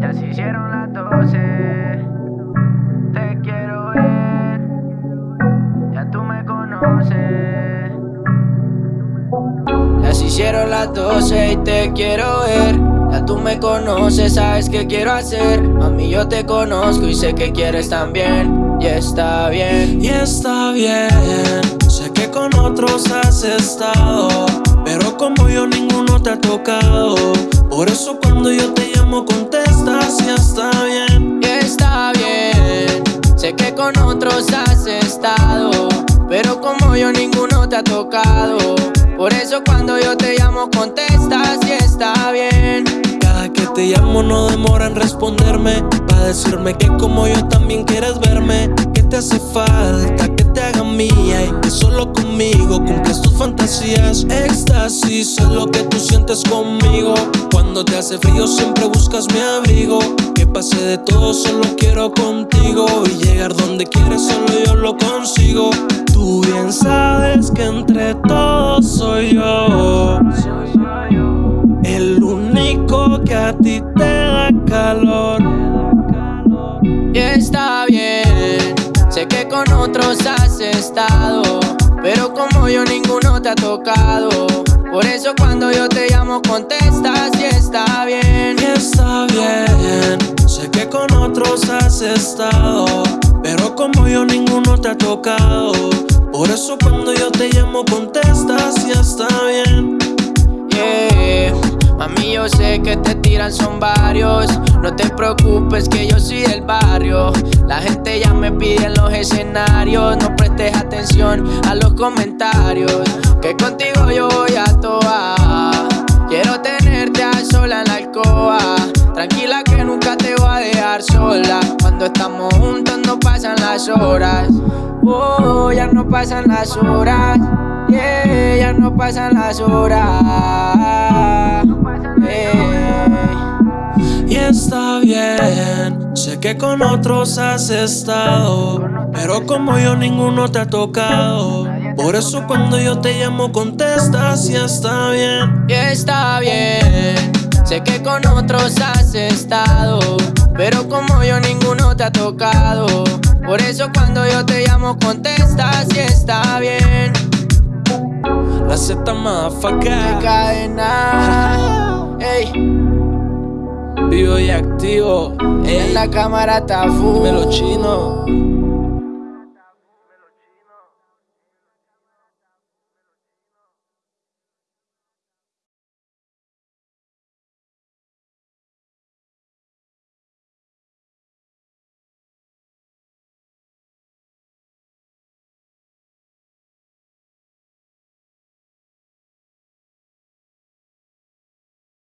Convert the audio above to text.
Ya se hicieron las doce. Te quiero ver. Ya tú me conoces. Ya se hicieron las doce y te quiero ver. Ya tú me conoces, sabes qué quiero hacer. A mí yo te conozco y sé que quieres también. Y está bien. Y está bien. Sé que con otros has estado. Pero como yo ninguno te ha tocado. Por eso cuando yo te llamo contestas y está bien. Y está bien. Sé que con otros has estado. Pero como yo ninguno te ha tocado. Por eso cuando yo te llamo contestas y está bien. Cada que te llamo no demora en responderme. Para decirme que como yo también quieres verme. Que te hace falta que te haga mía. Y que solo conmigo cumples tus fantasías. Éxtasis es lo que tú sientes conmigo. Cuando te hace frío siempre buscas mi abrigo. Que pase de todo, solo quiero contigo. Y llegar donde quieres, solo yo lo consigo. Tú bien sabes que entre todos soy yo. El único que a ti te da calor. Y está bien. Sé que con otros has estado. Pero como yo ninguno te ha tocado. Por eso cuando yo te llamo contestas y está bien. Y está bien. Sé que con otros has estado. Pero como yo ninguno te ha tocado. Por eso cuando yo te llamo contestas y está bien. Yeah. Mami, yo sé que te tiran son varios. No te preocupes que yo soy del barrio. La gente ya me pide en los escenarios. No prestes atención a los comentarios. Que contigo yo voy a toa. Quiero tenerte a sola en la alcoba. Tranquila que nunca te voy a dejar sola. Cuando estamos juntos no pasan las horas. Oh, ya no pasan las horas. Yeah, ya no pasan las horas. Sé que con otros has estado. Pero como yo ninguno te ha tocado. Por eso cuando yo te llamo contestas y está bien. Y está bien. Sé que con otros has estado. Pero como yo ninguno te ha tocado. Por eso cuando yo te llamo contestas y está bien. La Z motherfucker. Cadena. Ey, Vivo y activo. en la cámara está full. me lo chino.